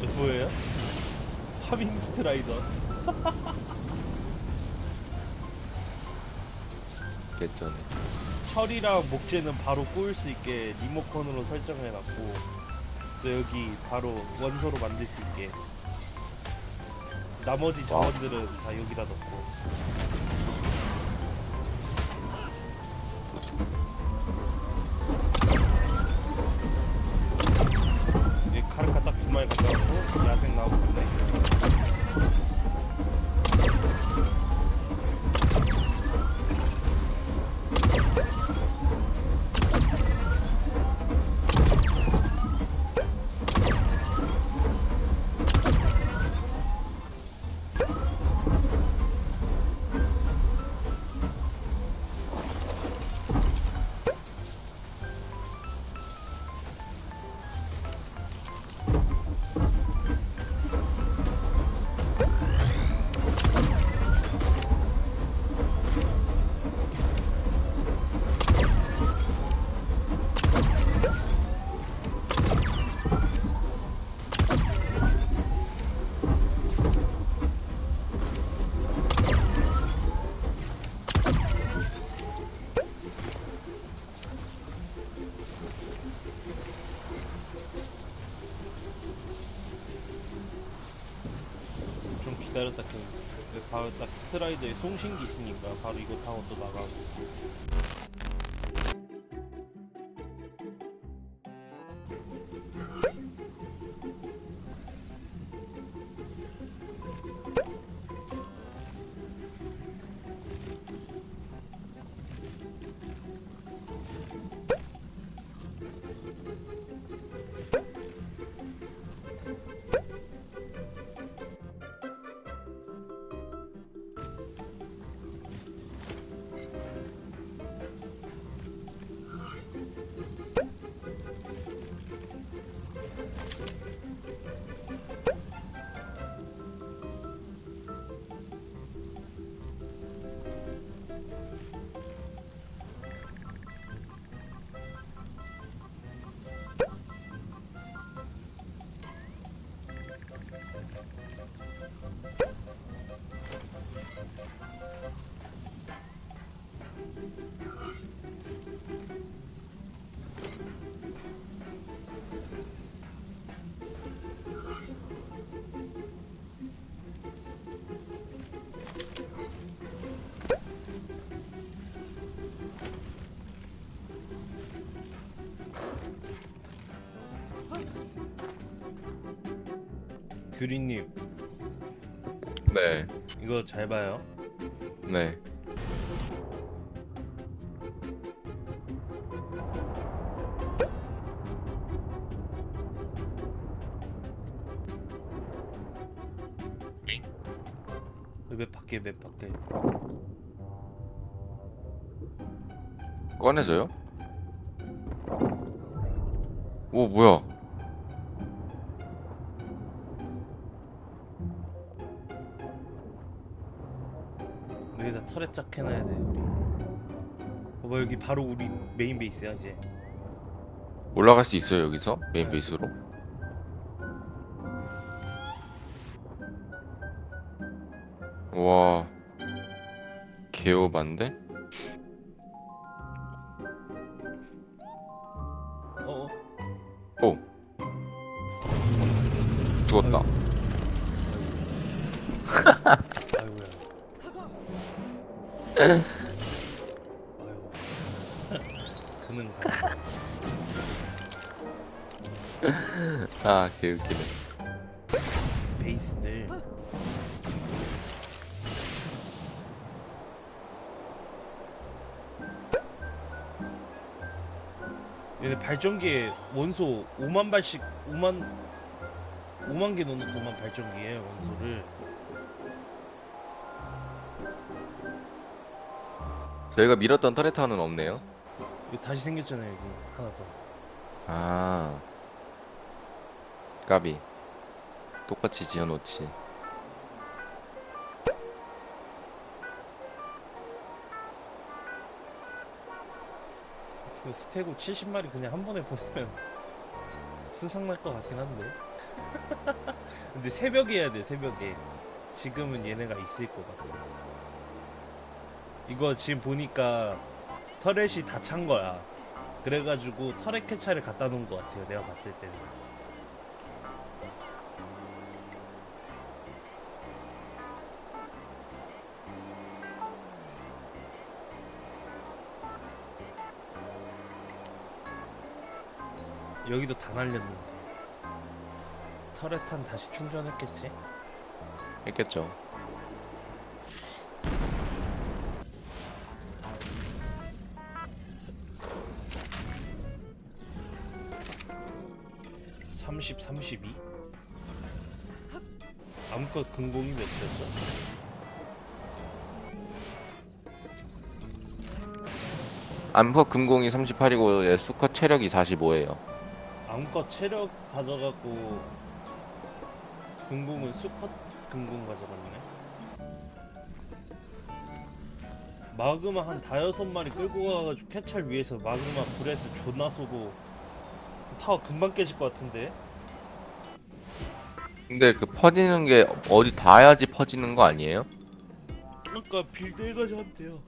저 보여요? 하밍 스트라이더 개쩌네. 철이랑 목재는 바로 구울 수 있게 리모컨으로 설정해놨고 또 여기 바로 원소로 만들 수 있게 나머지 자원들은 다 여기다 넣고 놓 좀 기다렸다 그, 그 바로 딱 스트라이더에 송신기 있으니까 바로 이거 타고 또 나가고 규리님 네, 이거 잘 봐요 네. 맵 밖에 맵 밖에 꺼내줘요? 오, 뭐야? 여기다 turret 쫙 해놔야 돼 우리 봐봐 여기 바로 우리 main base야 이제 올라갈 수 있어요, 여기서? main base로? 와, 개오반데? 어어 오, 죽었다. 그는 가 아, 개웃기네. 베이스들 얘네 발전기에 원소 5만 발씩 5만 5만 개 넣는 것만 발전기에 원소를 저희가 밀었던 터레타는 없네요. 이거 다시 생겼잖아요 여기 하나 더 아, 까비. 똑같이 지어놓지. 그 스테고 70마리 그냥 한 번에 보내면 순삭 날것 같긴 한데. 근데 새벽에 해야 돼 새벽에. 지금은 얘네가 있을 것 같아. 이거 지금 보니까 터렛이 다 찬 거야. 그래가지고 터렛 캐차를 갖다 놓은 것 같아요. 내가 봤을 때는. 여기도 다 날렸는데. 터렛탄 다시 충전했겠지? 했겠죠. 삼십, 삼십이? 암컷 근공이 몇이었어? 암컷 근공이 38이고 얘 수컷 체력이 45예요. 암컷 체력 가져가고 근공은 수컷 근공 가져갔네. 마그마 한 다여섯 마리 끌고 가가지고 Quetzal 위에서 마그마 breath 존나 쏘고 타워 금방 깨질 것 같은데? 근데 그 퍼지는 게 어디 닿아야지 퍼지는 거 아니에요? 아까 빌드 해가지고 한대요.